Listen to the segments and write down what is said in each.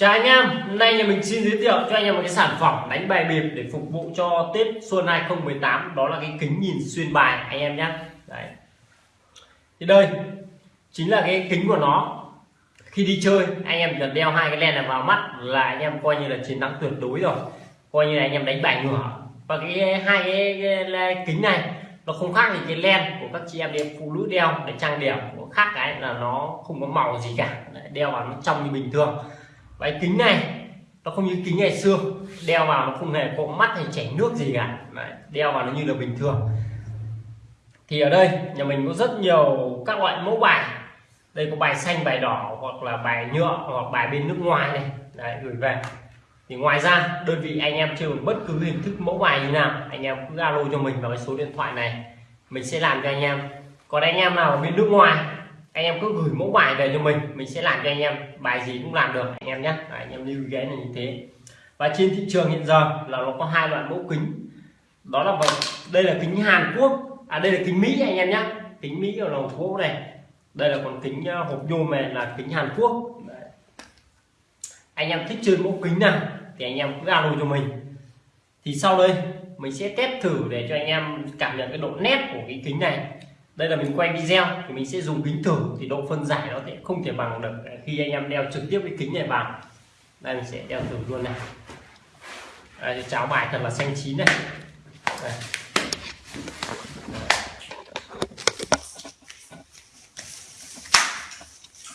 Chào anh em, hôm nay nhà mình xin giới thiệu cho anh em một cái sản phẩm đánh bài bịp để phục vụ cho Tết Xuân 2018 đó là cái kính nhìn xuyên bài anh em nhé. Đấy. Thì đây chính là cái kính của nó. Khi đi chơi anh em cần đeo hai cái len này vào mắt là anh em coi như là chiến thắng tuyệt đối rồi. Coi như là anh em đánh bài ngửa. Và cái hai cái, cái, kính này nó không khác gì cái len của các chị em đi phụ nữ đeo để trang điểm khác cái là nó không có màu gì cả. Đeo vào nó trong như bình thường và kính này nó không như kính ngày xưa. Đeo vào nó không hề có mắt hay chảy nước gì cả. Đấy, đeo vào nó như là bình thường. Thì ở đây nhà mình có rất nhiều các loại mẫu bài. Đây có bài xanh bài đỏ hoặc là bài nhựa hoặc bài bên nước ngoài này. Đấy, gửi về. Thì ngoài ra đơn vị anh em chơi bất cứ hình thức mẫu bài như nào. Anh em cứ alo cho mình vào cái số điện thoại này. Mình sẽ làm cho anh em. Còn anh em nào ở bên nước ngoài anh em cứ gửi mẫu bài về cho mình mình sẽ làm cho anh em. Bài gì cũng làm được, anh em nhé. Anh em lưu ghé là như thế. Và trên thị trường hiện giờ là nó có hai loại mẫu kính. Đó là đây là kính Hàn Quốc. À đây là kính Mỹ anh em nhé. Kính Mỹ ở lồng gỗ này. Đây là còn kính ờ, hộp nhôm này là kính Hàn Quốc. Đấy. anh em thích chơi mẫu kính nào thì anh em cứ alo cho mình. Thì sau đây mình sẽ test thử để cho anh em cảm nhận cái độ nét của cái kính này đây là mình quay video thì mình sẽ dùng kính thử thì độ phân giải nó sẽ không thể bằng được khi anh em đeo trực tiếp cái kính này vào. Đây mình sẽ đeo thử luôn này. Đây, cháo bài thật là xanh chín này. Đây.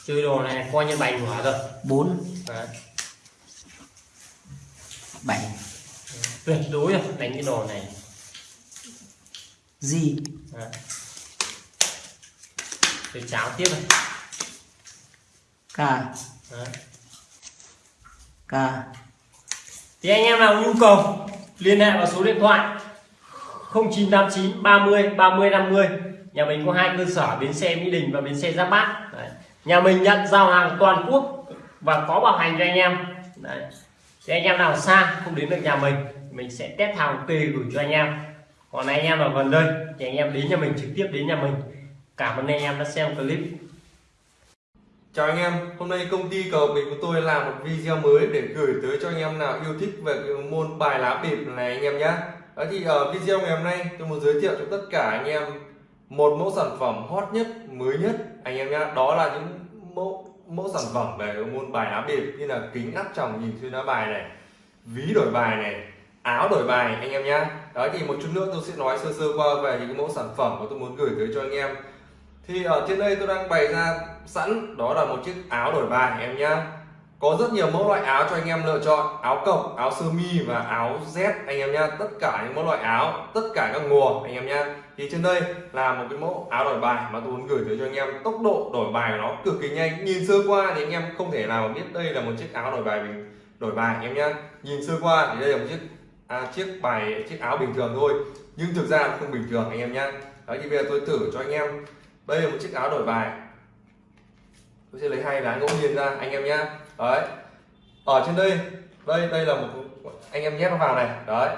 chơi đồ này coi như bài ngửa rồi bốn. Bảy. Tuyệt đối rồi đánh cái đồ này. Gì? Đấy. Tôi cháo tiếp này k Đấy. k thì anh em nào nhu cầu liên hệ vào số điện thoại 0989 30 30 50 nhà mình có hai cơ sở bến xe Mỹ Đình và bến xe Giáp Bát. Đấy. nhà mình nhận giao hàng toàn quốc và có bảo hành cho anh em. Đấy. thì anh em nào xa không đến được nhà mình mình sẽ test hàng ok gửi cho anh em. Còn anh em ở gần đây thì anh em đến nhà mình trực tiếp đến nhà mình cảm ơn anh em đã xem clip Chào anh em, hôm nay công ty cờ bịp của tôi làm một video mới để gửi tới cho anh em nào yêu thích về cái môn bài lá bịp này anh em nhé. Đó thì ở video ngày hôm nay tôi muốn giới thiệu cho tất cả anh em một mẫu sản phẩm hot nhất, mới nhất anh em nhé. Đó là những mẫu mẫu sản phẩm về môn bài lá bịp như là kính áp tròng nhìn xuyên lá bài này, ví đổi bài này, áo đổi bài anh em nhé. Đó thì một chút nữa tôi sẽ nói sơ sơ qua về những mẫu sản phẩm mà tôi muốn gửi tới cho anh em thì ở trên đây tôi đang bày ra sẵn đó là một chiếc áo đổi bài em nhá. Có rất nhiều mẫu loại áo cho anh em lựa chọn áo cộc áo sơ mi và áo z anh em nhá. Tất cả những mẫu loại áo tất cả các mùa anh em nhá. Thì trên đây là một cái mẫu áo đổi bài mà tôi muốn gửi tới cho anh em. Tốc độ đổi bài của nó cực kỳ nhanh. Nhìn sơ qua thì anh em không thể nào biết đây là một chiếc áo đổi bài bình đổi bài anh em nhá. Nhìn sơ qua thì đây là một chiếc à, chiếc bài chiếc áo bình thường thôi. Nhưng thực ra không bình thường anh em nhá. Đấy thì bây giờ tôi thử cho anh em đây là một chiếc áo đổi bài. Tôi sẽ lấy hai lá ngẫu nhiên ra, anh em nhá. Đấy. Ở trên đây đây đây là một anh em nhét nó vào này. Đấy.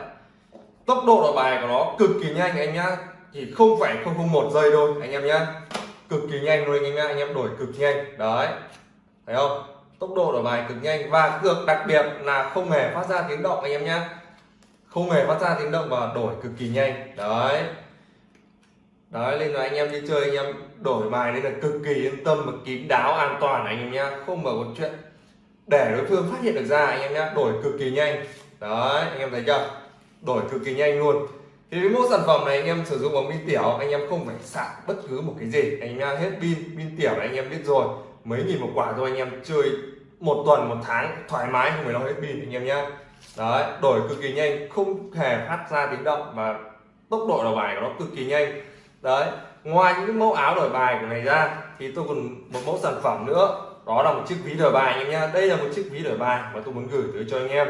Tốc độ đổi bài của nó cực kỳ nhanh, anh nhá. Chỉ không phải không không một giây thôi, anh em nhá. Cực kỳ nhanh luôn, anh em nhá. Anh em đổi cực nhanh. Đấy. Thấy không? Tốc độ đổi bài cực nhanh và cực đặc biệt là không hề phát ra tiếng động, anh em nhá. Không hề phát ra tiếng động và đổi cực kỳ nhanh. Đấy đấy nên là anh em đi chơi anh em đổi bài nên là cực kỳ yên tâm và kín đáo an toàn anh em nhá không mở một chuyện để đối phương phát hiện được ra anh em nhá đổi cực kỳ nhanh đấy anh em thấy chưa đổi cực kỳ nhanh luôn thì cái mỗi sản phẩm này anh em sử dụng bằng pin tiểu anh em không phải sạc bất cứ một cái gì anh em nhá hết pin pin tiểu này anh em biết rồi mấy nghìn một quả thôi anh em chơi một tuần một tháng thoải mái không phải lo hết pin anh em nhá đấy đổi cực kỳ nhanh không hề phát ra tiếng động và tốc độ đầu bài của nó cực kỳ nhanh đấy, ngoài những cái mẫu áo đổi bài của này ra, thì tôi còn một mẫu sản phẩm nữa. Đó là một chiếc ví đổi bài anh em nhá. Đây là một chiếc ví đổi bài mà tôi muốn gửi tới cho anh em.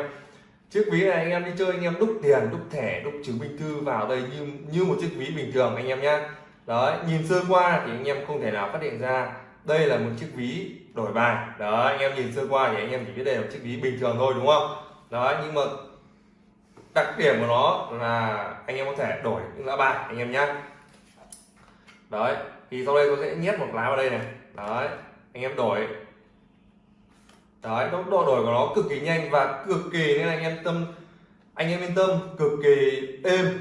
Chiếc ví này anh em đi chơi anh em đúc tiền, đúc thẻ, đúc chứng minh thư vào đây như như một chiếc ví bình thường anh em nhá. Đấy, nhìn sơ qua thì anh em không thể nào phát hiện ra đây là một chiếc ví đổi bài. Đó anh em nhìn sơ qua thì anh em chỉ biết đây là một chiếc ví bình thường thôi, đúng không? Đó nhưng mà đặc điểm của nó là anh em có thể đổi những lá bài anh em nhé đấy, thì sau đây tôi sẽ nhét một lá vào đây này. Đấy, anh em đổi. Đấy tốc độ đổi của nó cực kỳ nhanh và cực kỳ, nên anh em tâm, anh em yên tâm, cực kỳ êm.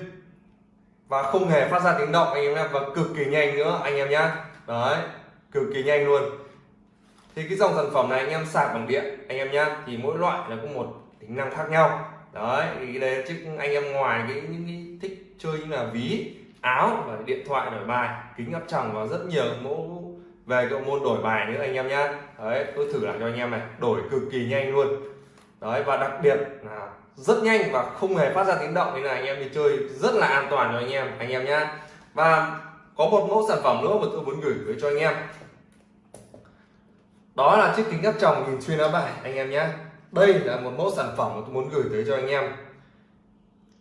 Và không hề phát ra tiếng động, anh em nhé và cực kỳ nhanh nữa, anh em nhá. Đấy, cực kỳ nhanh luôn. Thì cái dòng sản phẩm này anh em sạc bằng điện, anh em nhá, thì mỗi loại là có một tính năng khác nhau. Đấy, thì đây đấy chứ anh em ngoài cái, những cái thích chơi như là ví áo và điện thoại đổi bài, kính áp tròng và rất nhiều mẫu về cái môn đổi bài nữa anh em nhé. đấy, tôi thử làm cho anh em này, đổi cực kỳ nhanh luôn đấy, và đặc biệt là rất nhanh và không hề phát ra tiếng động, nên là anh em đi chơi rất là an toàn cho anh em anh em nhé. và có một mẫu sản phẩm nữa mà tôi muốn gửi tới cho anh em đó là chiếc kính áp tròng nhìn xuyên áo bài, anh em nhé đây là một mẫu sản phẩm mà tôi muốn gửi tới cho anh em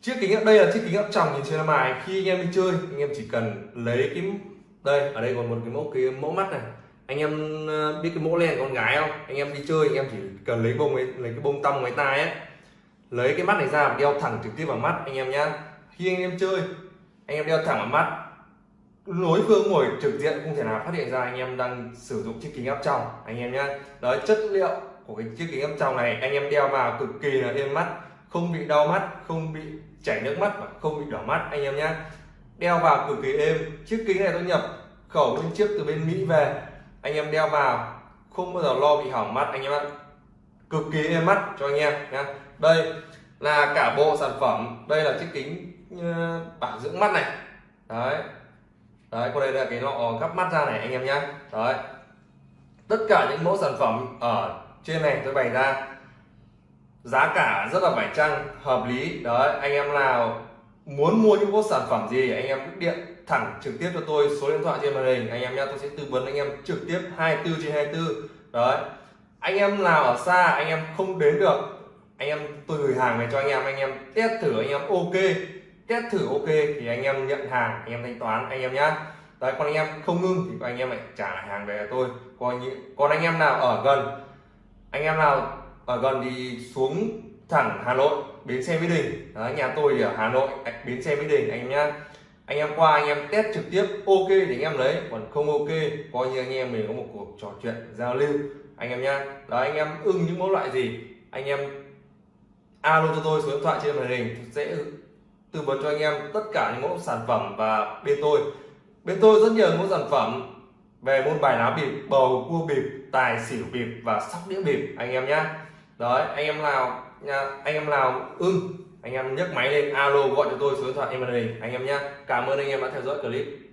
chiếc kính áp đây là chiếc kính áp tròng nhìn xuyên áo bài. Khi anh em đi chơi anh em chỉ cần lấy cái đây ở đây còn một cái mẫu cái mẫu mắt này. Anh em ờ, biết cái mẫu len con gái không? Anh em đi chơi anh em chỉ cần lấy bông ấy, lấy cái bông tăm ngoài tai ấy. Lấy cái mắt này ra và đeo thẳng trực tiếp vào mắt anh em nhá. Khi anh em chơi anh em đeo thẳng vào mắt. Đối phương ngồi trực diện không thể nào phát hiện ra anh em đang sử dụng chiếc kính áp tròng anh em nhá. Đấy chất liệu của cái chiếc kính áp tròng này anh em đeo vào cực kỳ là êm mắt không bị đau mắt không bị chảy nước mắt và không bị đỏ mắt, anh em nhé. đeo vào cực kỳ êm. Chiếc kính này tôi nhập khẩu bên trước từ bên mỹ về. Anh em đeo vào, không bao giờ lo bị hỏng mắt, anh em ạ. Cực kỳ êm mắt cho anh em nhé. đây là cả bộ sản phẩm. Đây là chiếc kính ờ, bảo dưỡng mắt này. Đấy. Đấy còn đây là cái lọ gắp mắt ra này, anh em nhé đấy. Tất cả những mẫu sản phẩm ở trên này tôi bày ra giá cả rất là phải chăng hợp lý đấy anh em nào muốn mua những bộ sản phẩm gì anh em cứ điện thẳng trực tiếp cho tôi số điện thoại trên màn hình anh em nhé tôi sẽ tư vấn anh em trực tiếp 24 trên 24 đấy anh em nào ở xa anh em không đến được anh em tôi gửi hàng về cho anh em anh em test thử anh em ok test thử ok thì anh em nhận hàng anh em thanh toán anh em nhé. đấy còn anh em không ngưng thì anh em lại trả lại hàng về cho tôi còn như còn anh em nào ở gần anh em nào ở gần thì xuống thẳng Hà Nội bến xe Mỹ Đình. Đấy, nhà tôi thì ở Hà Nội bến xe Mỹ Đình anh em nhá. Anh em qua anh em test trực tiếp ok thì anh em lấy. Còn không ok coi như anh em mình có một cuộc trò chuyện giao lưu. Anh em nhá. Đó anh em ưng những mẫu loại gì anh em alo cho tôi số điện thoại trên màn hình sẽ tư vấn cho anh em tất cả những mẫu sản phẩm và bên tôi. Bên tôi rất nhiều mẫu sản phẩm về môn bài lá bịp bầu cua bịp tài xỉu bịp và sóc đĩa bịp anh em nhá đấy, anh em nào, nha, anh em nào ưng anh em nhấc máy lên, alo gọi cho tôi, số điện thoại, em màn anh em nhé cảm ơn anh em đã theo dõi clip.